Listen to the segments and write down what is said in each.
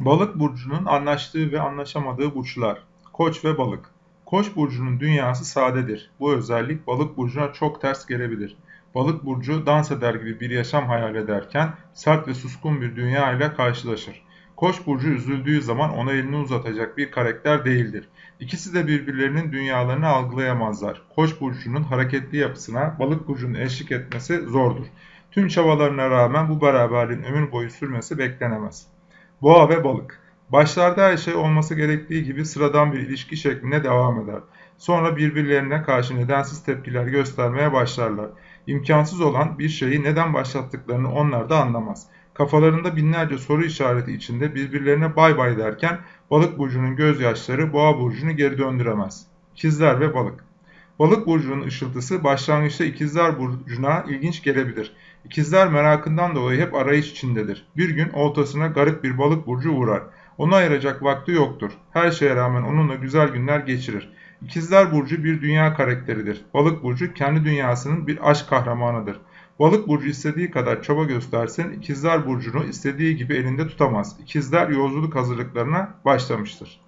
Balık burcunun anlaştığı ve anlaşamadığı burçlar. Koç ve balık. Koç burcunun dünyası sadedir. Bu özellik balık burcuna çok ters gelebilir. Balık burcu dans eder gibi bir yaşam hayal ederken sert ve suskun bir dünya ile karşılaşır. Koç burcu üzüldüğü zaman ona elini uzatacak bir karakter değildir. İkisi de birbirlerinin dünyalarını algılayamazlar. Koç burcunun hareketli yapısına balık burcunun eşlik etmesi zordur. Tüm çabalarına rağmen bu beraberliğin ömür boyu sürmesi beklenemez. Boğa ve balık. Başlarda her şey olması gerektiği gibi sıradan bir ilişki şeklinde devam eder. Sonra birbirlerine karşı nedensiz tepkiler göstermeye başlarlar. İmkansız olan bir şeyi neden başlattıklarını onlar da anlamaz. Kafalarında binlerce soru işareti içinde birbirlerine bay bay derken balık burcunun gözyaşları boğa burcunu geri döndüremez. İkizler ve balık. Balık burcunun ışıltısı başlangıçta ikizler burcuna ilginç gelebilir. İkizler merakından dolayı hep arayış içindedir. Bir gün oltasına garip bir balık burcu uğrar. Onu ayıracak vakti yoktur. Her şeye rağmen onunla güzel günler geçirir. İkizler Burcu bir dünya karakteridir. Balık Burcu kendi dünyasının bir aşk kahramanıdır. Balık Burcu istediği kadar çaba göstersin, İkizler Burcu'nu istediği gibi elinde tutamaz. İkizler yolculuk hazırlıklarına başlamıştır.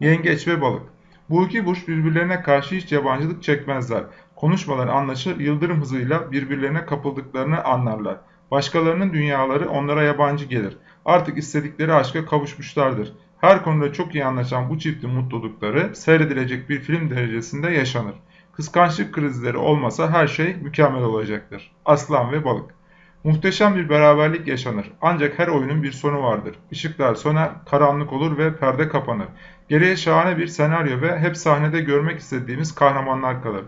Yengeç ve Balık Bu iki burç birbirlerine karşı hiç yabancılık çekmezler. Konuşmalar anlaşır, yıldırım hızıyla birbirlerine kapıldıklarını anlarlar. Başkalarının dünyaları onlara yabancı gelir. Artık istedikleri aşka kavuşmuşlardır. Her konuda çok iyi anlaşan bu çiftin mutlulukları seyredilecek bir film derecesinde yaşanır. Kıskançlık krizleri olmasa her şey mükemmel olacaktır. Aslan ve balık. Muhteşem bir beraberlik yaşanır. Ancak her oyunun bir sonu vardır. Işıklar söner, karanlık olur ve perde kapanır. Geriye şahane bir senaryo ve hep sahnede görmek istediğimiz kahramanlar kalır.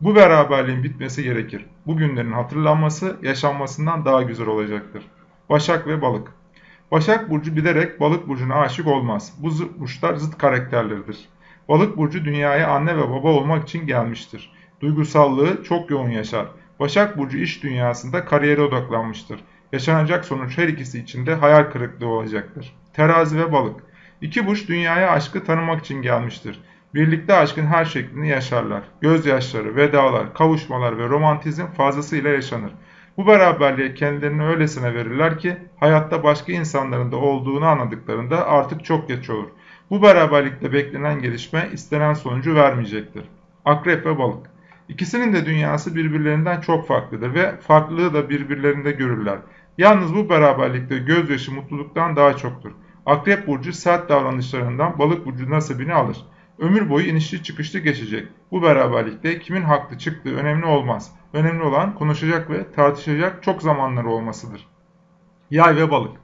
Bu beraberliğin bitmesi gerekir. Bu günlerin hatırlanması yaşanmasından daha güzel olacaktır. Başak ve Balık Başak Burcu bilerek Balık Burcu'na aşık olmaz. Bu burçlar zıt karakterleridir. Balık Burcu dünyaya anne ve baba olmak için gelmiştir. Duygusallığı çok yoğun yaşar. Başak Burcu iş dünyasında kariyere odaklanmıştır. Yaşanacak sonuç her ikisi için de hayal kırıklığı olacaktır. Terazi ve Balık İki burç dünyaya aşkı tanımak için gelmiştir. Birlikte aşkın her şeklini yaşarlar. Gözyaşları, vedalar, kavuşmalar ve romantizm fazlasıyla yaşanır. Bu beraberliğe kendilerini öylesine verirler ki hayatta başka insanların da olduğunu anladıklarında artık çok geç olur. Bu beraberlikte beklenen gelişme istenen sonucu vermeyecektir. Akrep ve balık. İkisinin de dünyası birbirlerinden çok farklıdır ve farklılığı da birbirlerinde görürler. Yalnız bu beraberlikte gözyaşı mutluluktan daha çoktur. Akrep burcu sert davranışlarından balık burcu nasibini alır. Ömür boyu inişli çıkışlı geçecek. Bu beraberlikte kimin haklı çıktığı önemli olmaz. Önemli olan konuşacak ve tartışacak çok zamanları olmasıdır. Yay ve balık.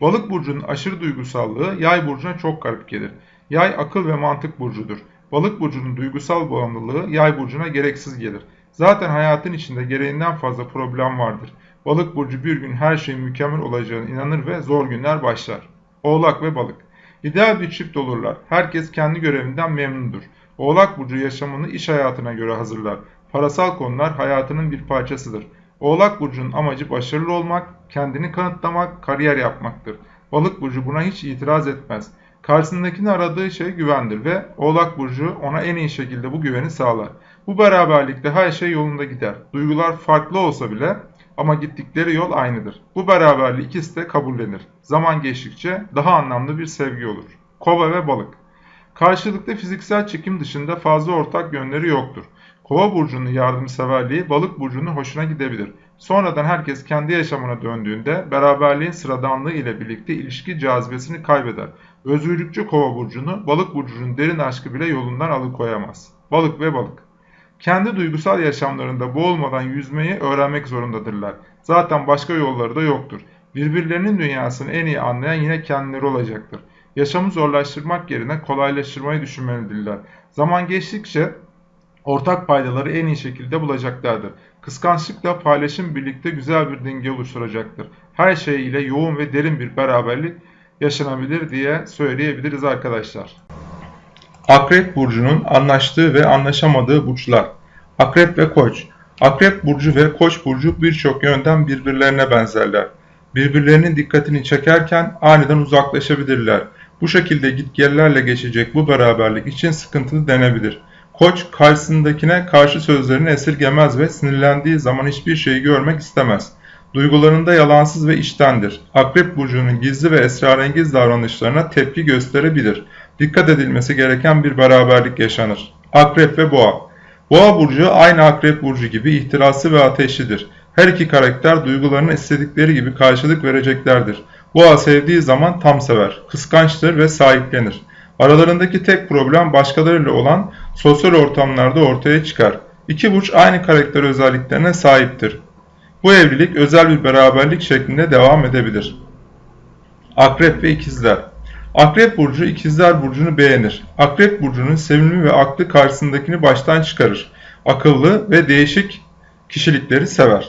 Balık burcunun aşırı duygusallığı yay burcuna çok garip gelir. Yay akıl ve mantık burcudur. Balık burcunun duygusal bağımlılığı yay burcuna gereksiz gelir. Zaten hayatın içinde gereğinden fazla problem vardır. Balık burcu bir gün her şeyin mükemmel olacağına inanır ve zor günler başlar. Oğlak ve balık. İdeal bir çift olurlar. Herkes kendi görevinden memnundur. Oğlak burcu yaşamını iş hayatına göre hazırlar. Parasal konular hayatının bir parçasıdır. Oğlak burcunun amacı başarılı olmak, kendini kanıtlamak, kariyer yapmaktır. Balık burcu buna hiç itiraz etmez. Karşısındakini aradığı şey güvendir ve Oğlak burcu ona en iyi şekilde bu güveni sağlar. Bu beraberlikte her şey yolunda gider. Duygular farklı olsa bile ama gittikleri yol aynıdır. Bu beraberliği ikisi de kabullenir. Zaman geçtikçe daha anlamlı bir sevgi olur. Kova ve balık. Karşılıklı fiziksel çekim dışında fazla ortak yönleri yoktur. Kova burcunun yardımseverliği balık burcunun hoşuna gidebilir. Sonradan herkes kendi yaşamına döndüğünde beraberliğin sıradanlığı ile birlikte ilişki cazibesini kaybeder. Özgürlükçü kova burcunu balık burcunun derin aşkı bile yolundan alıkoyamaz. Balık ve balık. Kendi duygusal yaşamlarında boğulmadan yüzmeyi öğrenmek zorundadırlar. Zaten başka yolları da yoktur. Birbirlerinin dünyasını en iyi anlayan yine kendileri olacaktır. Yaşamı zorlaştırmak yerine kolaylaştırmayı düşünmelidirler. Zaman geçtikçe ortak paydaları en iyi şekilde bulacaklardır. Kıskançlıkla paylaşım birlikte güzel bir denge oluşturacaktır. Her şey ile yoğun ve derin bir beraberlik yaşanabilir diye söyleyebiliriz arkadaşlar. Akrep burcunun anlaştığı ve anlaşamadığı burçlar. Akrep ve Koç. Akrep burcu ve Koç burcu birçok yönden birbirlerine benzerler. Birbirlerinin dikkatini çekerken aniden uzaklaşabilirler. Bu şekilde gitgellerle geçecek bu beraberlik için sıkıntılı denebilir. Koç karşısındakine karşı sözlerini esirgemez ve sinirlendiği zaman hiçbir şeyi görmek istemez. Duygularında yalansız ve içtendir. Akrep burcunun gizli ve esrarengiz davranışlarına tepki gösterebilir. Dikkat edilmesi gereken bir beraberlik yaşanır. Akrep ve Boğa Boğa burcu aynı Akrep burcu gibi ihtirası ve ateşlidir. Her iki karakter duygularını istedikleri gibi karşılık vereceklerdir. Boğa sevdiği zaman tam sever, kıskançtır ve sahiplenir. Aralarındaki tek problem başkalarıyla olan sosyal ortamlarda ortaya çıkar. İki burç aynı karakter özelliklerine sahiptir. Bu evlilik özel bir beraberlik şeklinde devam edebilir. Akrep ve İkizler Akrep burcu İkizler burcunu beğenir. Akrep burcunun sevimli ve aklı karşısındakini baştan çıkarır. Akıllı ve değişik kişilikleri sever.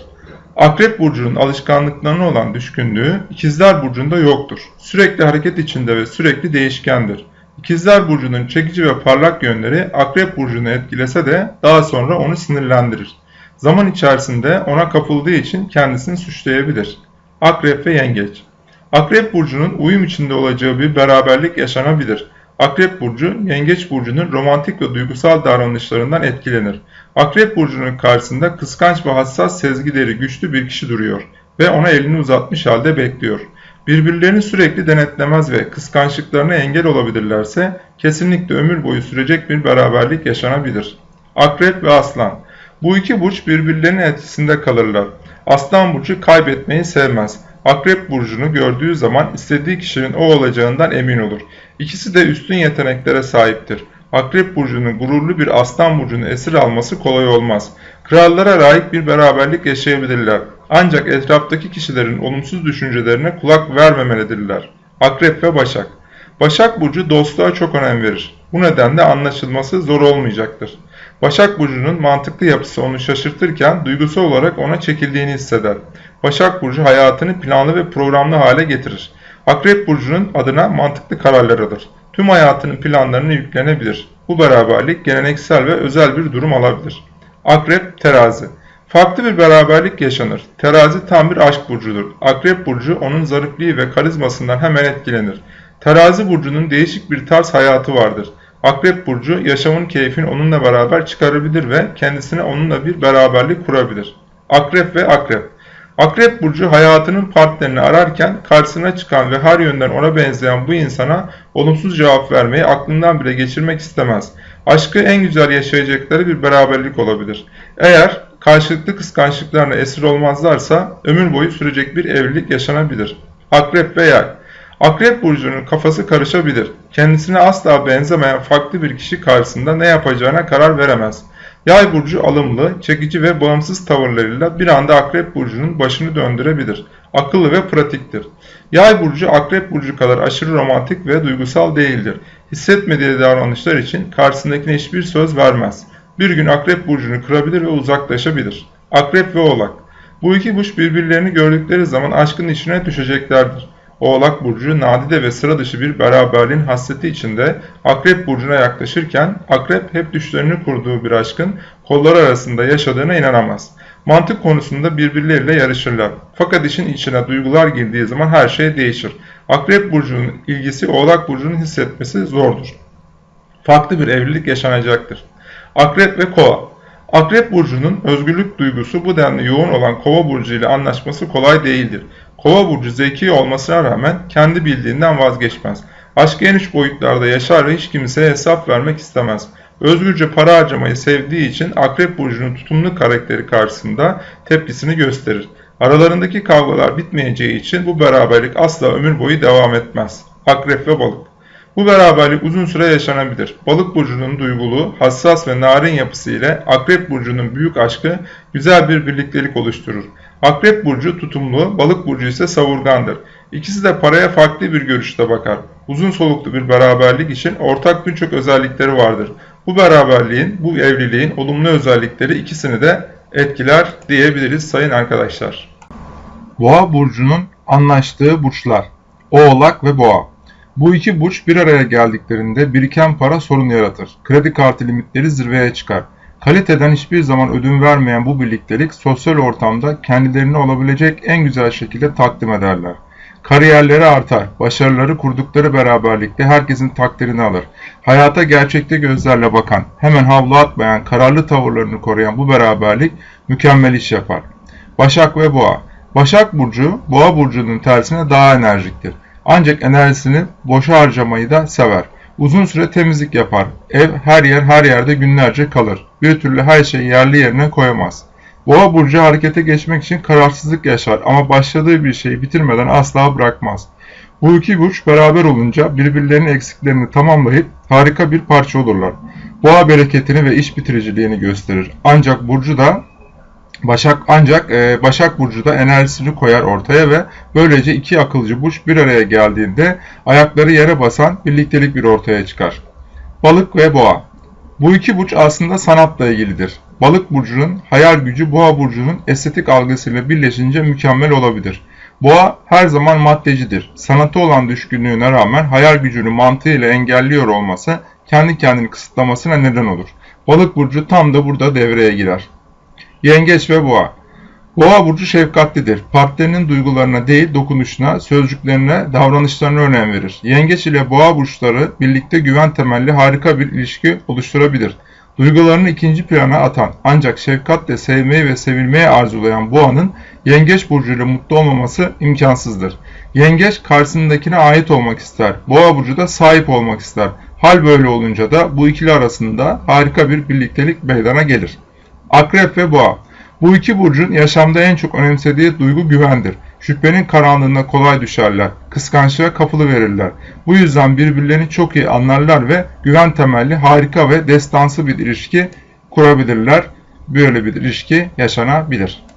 Akrep burcunun alışkanlıklarına olan düşkünlüğü İkizler burcunda yoktur. Sürekli hareket içinde ve sürekli değişkendir. İkizler burcunun çekici ve parlak yönleri Akrep burcunu etkilese de daha sonra onu sinirlendirir. Zaman içerisinde ona kapıldığı için kendisini suçlayabilir. Akrep ve Yengeç Akrep burcunun uyum içinde olacağı bir beraberlik yaşanabilir. Akrep burcu, Yengeç burcunun romantik ve duygusal davranışlarından etkilenir. Akrep burcunun karşısında kıskanç ve hassas sezgileri güçlü bir kişi duruyor ve ona elini uzatmış halde bekliyor. Birbirlerini sürekli denetlemez ve kıskançlıklarına engel olabilirlerse kesinlikle ömür boyu sürecek bir beraberlik yaşanabilir. Akrep ve Aslan Bu iki burç birbirlerinin etkisinde kalırlar. Aslan burcu kaybetmeyi sevmez. Akrep burcunu gördüğü zaman istediği kişinin o olacağından emin olur. İkisi de üstün yeteneklere sahiptir. Akrep burcunun gururlu bir aslan burcunu esir alması kolay olmaz. Krallara layık bir beraberlik yaşayabilirler. Ancak etraftaki kişilerin olumsuz düşüncelerine kulak vermemelidirler. Akrep ve Başak Başak Burcu dostluğa çok önem verir. Bu nedenle anlaşılması zor olmayacaktır. Başak Burcu'nun mantıklı yapısı onu şaşırtırken duygusal olarak ona çekildiğini hisseder. Başak Burcu hayatını planlı ve programlı hale getirir. Akrep Burcu'nun adına mantıklı kararlar alır. Tüm hayatının planlarını yüklenebilir. Bu beraberlik geleneksel ve özel bir durum alabilir. Akrep Terazi Farklı bir beraberlik yaşanır. Terazi tam bir aşk burcudur. Akrep burcu onun zarifliği ve karizmasından hemen etkilenir. Terazi burcunun değişik bir tarz hayatı vardır. Akrep burcu yaşamın keyfini onunla beraber çıkarabilir ve kendisine onunla bir beraberlik kurabilir. Akrep ve akrep Akrep burcu hayatının partnerini ararken karşısına çıkan ve her yönden ona benzeyen bu insana olumsuz cevap vermeyi aklından bile geçirmek istemez. Aşkı en güzel yaşayacakları bir beraberlik olabilir. Eğer karşılıklı kıskançlıklarına esir olmazlarsa ömür boyu sürecek bir evlilik yaşanabilir. Akrep ve yay Akrep burcunun kafası karışabilir. Kendisine asla benzemeyen farklı bir kişi karşısında ne yapacağına karar veremez. Yay burcu alımlı, çekici ve bağımsız tavırlarıyla bir anda Akrep burcunun başını döndürebilir. Akıllı ve pratiktir. Yay burcu Akrep burcu kadar aşırı romantik ve duygusal değildir. Hissetmediği davranışlar için karşısındakine hiçbir söz vermez. Bir gün Akrep burcunu kırabilir ve uzaklaşabilir. Akrep ve Oğlak Bu iki burç birbirlerini gördükleri zaman aşkın içine düşeceklerdir. Oğlak Burcu nadide ve sıra dışı bir beraberliğin hasreti içinde Akrep Burcu'na yaklaşırken Akrep hep düşlerini kurduğu bir aşkın kolları arasında yaşadığına inanamaz. Mantık konusunda birbirleriyle yarışırlar. Fakat işin içine duygular girdiği zaman her şey değişir. Akrep Burcu'nun ilgisi Oğlak Burcu'nun hissetmesi zordur. Farklı bir evlilik yaşanacaktır. Akrep ve Kova Akrep Burcu'nun özgürlük duygusu bu denli yoğun olan Kova Burcu ile anlaşması kolay değildir. Kova burcu zeki olmasına rağmen kendi bildiğinden vazgeçmez. Aşk en üç boyutlarda yaşar ve hiç kimseye hesap vermek istemez. Özgürce para harcamayı sevdiği için Akrep Burcu'nun tutumlu karakteri karşısında tepkisini gösterir. Aralarındaki kavgalar bitmeyeceği için bu beraberlik asla ömür boyu devam etmez. Akrep ve Balık Bu beraberlik uzun süre yaşanabilir. Balık burcunun duygulu, hassas ve narin yapısı ile Akrep burcunun büyük aşkı güzel bir birliktelik oluşturur. Akrep burcu tutumlu, balık burcu ise savurgandır. İkisi de paraya farklı bir görüşte bakar. Uzun soluklu bir beraberlik için ortak birçok özellikleri vardır. Bu beraberliğin, bu evliliğin olumlu özellikleri ikisini de etkiler diyebiliriz sayın arkadaşlar. Boğa burcunun anlaştığı burçlar. Oğlak ve Boğa. Bu iki burç bir araya geldiklerinde biriken para sorun yaratır. Kredi kartı limitleri zirveye çıkar. Kaliteden hiçbir zaman ödün vermeyen bu birliktelik sosyal ortamda kendilerini olabilecek en güzel şekilde takdim ederler. Kariyerleri artar, başarıları kurdukları beraberlikte herkesin takdirini alır. Hayata gerçekte gözlerle bakan, hemen havlu atmayan, kararlı tavırlarını koruyan bu beraberlik mükemmel iş yapar. Başak ve Boğa Başak Burcu, Boğa Burcu'nun tersine daha enerjiktir. Ancak enerjisini boşa harcamayı da sever. Uzun süre temizlik yapar. Ev her yer her yerde günlerce kalır. Bir türlü her şeyi yerli yerine koyamaz. Boğa burcu harekete geçmek için kararsızlık yaşar ama başladığı bir şeyi bitirmeden asla bırakmaz. Bu iki burç beraber olunca birbirlerinin eksiklerini tamamlayıp harika bir parça olurlar. Boğa bereketini ve iş bitiriciliğini gösterir. Ancak burcu da Başak ancak e, Başak Burcu da enerjisini koyar ortaya ve böylece iki akılcı burç bir araya geldiğinde ayakları yere basan birliktelik bir ortaya çıkar. Balık ve Boğa Bu iki burç aslında sanatla ilgilidir. Balık burcunun hayal gücü Boğa burcunun estetik algısıyla birleşince mükemmel olabilir. Boğa her zaman maddecidir. Sanatı olan düşkünlüğüne rağmen hayal gücünü mantığıyla engelliyor olması kendi kendini kısıtlamasına neden olur. Balık burcu tam da burada devreye girer. Yengeç ve Boğa Boğa burcu şefkatlidir. Partnerinin duygularına değil dokunuşuna, sözcüklerine, davranışlarına önem verir. Yengeç ile Boğa burçları birlikte güven temelli harika bir ilişki oluşturabilir. Duygularını ikinci plana atan ancak şefkatle sevmeyi ve sevilmeyi arzulayan Boğa'nın Yengeç burcuyla mutlu olmaması imkansızdır. Yengeç karşısındakine ait olmak ister. Boğa burcu da sahip olmak ister. Hal böyle olunca da bu ikili arasında harika bir birliktelik meydana gelir. Akrep ve Boğa Bu iki burcun yaşamda en çok önemsediği duygu güvendir. Şüphenin karanlığına kolay düşerler, kıskançlığa kapılı verirler. Bu yüzden birbirlerini çok iyi anlarlar ve güven temelli harika ve destansı bir ilişki kurabilirler. Böyle bir ilişki yaşanabilir.